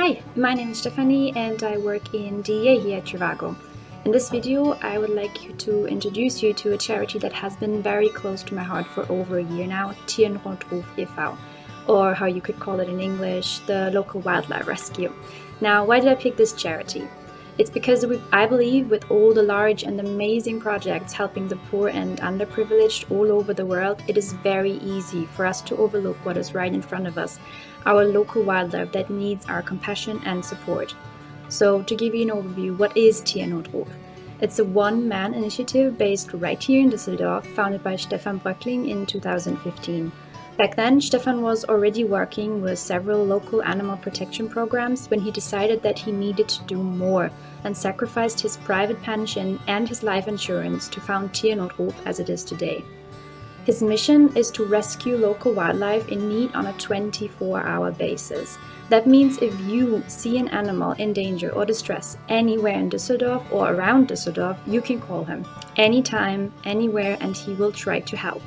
Hi, my name is Stephanie and I work in DEA here at Trivago. In this video, I would like to introduce you to a charity that has been very close to my heart for over a year now, Tiernotruf e.V., or how you could call it in English, the local wildlife rescue. Now, why did I pick this charity? It's because we, I believe with all the large and amazing projects helping the poor and underprivileged all over the world, it is very easy for us to overlook what is right in front of us, our local wildlife that needs our compassion and support. So to give you an overview, what is Tiernotruf? It's a one-man initiative based right here in Düsseldorf, founded by Stefan Bröckling in 2015. Back then, Stefan was already working with several local animal protection programs when he decided that he needed to do more and sacrificed his private pension and his life insurance to found Tiernotruf as it is today. His mission is to rescue local wildlife in need on a 24-hour basis. That means if you see an animal in danger or distress anywhere in Düsseldorf or around Düsseldorf, you can call him anytime, anywhere, and he will try to help.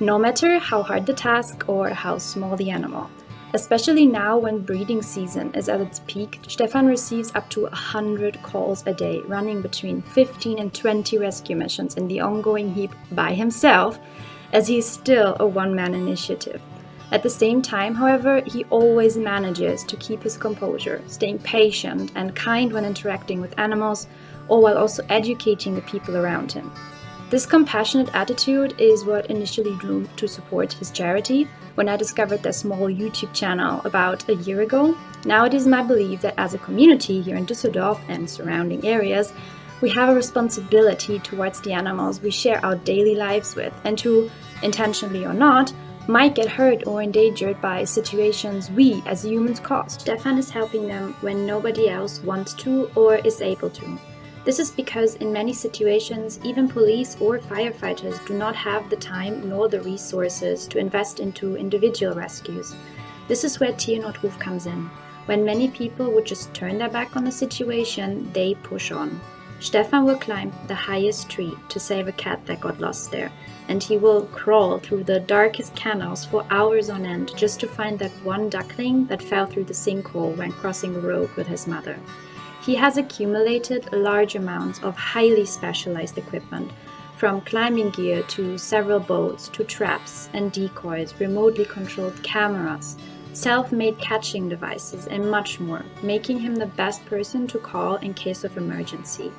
No matter how hard the task or how small the animal. Especially now when breeding season is at its peak, Stefan receives up to 100 calls a day, running between 15 and 20 rescue missions in the ongoing heap by himself, as he is still a one-man initiative. At the same time, however, he always manages to keep his composure, staying patient and kind when interacting with animals, all while also educating the people around him. This compassionate attitude is what initially drew me to support his charity when I discovered their small YouTube channel about a year ago. Now it is my belief that as a community here in Düsseldorf and surrounding areas, we have a responsibility towards the animals we share our daily lives with and who, intentionally or not, might get hurt or endangered by situations we as humans cause. Stefan is helping them when nobody else wants to or is able to. This is because in many situations, even police or firefighters do not have the time nor the resources to invest into individual rescues. This is where Tiernotruf comes in. When many people would just turn their back on the situation, they push on. Stefan will climb the highest tree to save a cat that got lost there, and he will crawl through the darkest canals for hours on end just to find that one duckling that fell through the sinkhole when crossing the road with his mother. He has accumulated large amounts of highly specialized equipment, from climbing gear to several boats to traps and decoys, remotely controlled cameras, self-made catching devices and much more, making him the best person to call in case of emergency.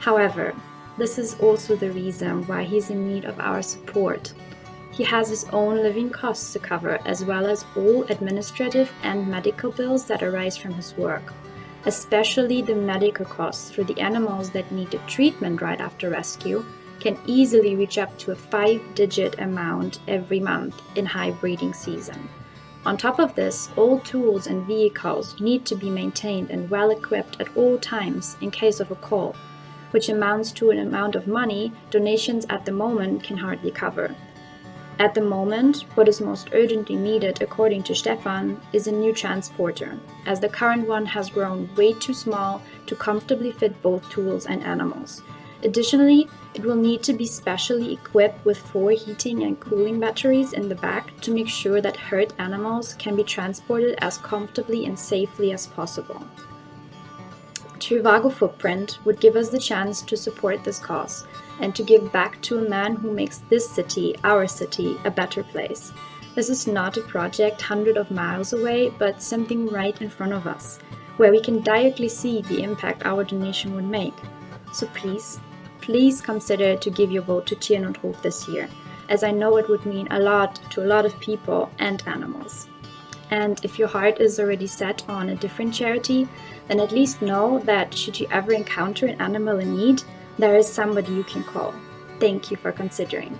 However, this is also the reason why he's in need of our support. He has his own living costs to cover as well as all administrative and medical bills that arise from his work, especially the medical costs for the animals that need treatment right after rescue can easily reach up to a five-digit amount every month in high breeding season. On top of this, all tools and vehicles need to be maintained and well equipped at all times in case of a call, which amounts to an amount of money donations at the moment can hardly cover. At the moment, what is most urgently needed, according to Stefan, is a new transporter, as the current one has grown way too small to comfortably fit both tools and animals. Additionally, it will need to be specially equipped with four heating and cooling batteries in the back to make sure that hurt animals can be transported as comfortably and safely as possible. Trivago Footprint would give us the chance to support this cause and to give back to a man who makes this city, our city, a better place. This is not a project hundreds of miles away, but something right in front of us, where we can directly see the impact our donation would make. So please, please consider to give your vote to Tiernotruf this year, as I know it would mean a lot to a lot of people and animals. And if your heart is already set on a different charity, then at least know that should you ever encounter an animal in need, there is somebody you can call. Thank you for considering.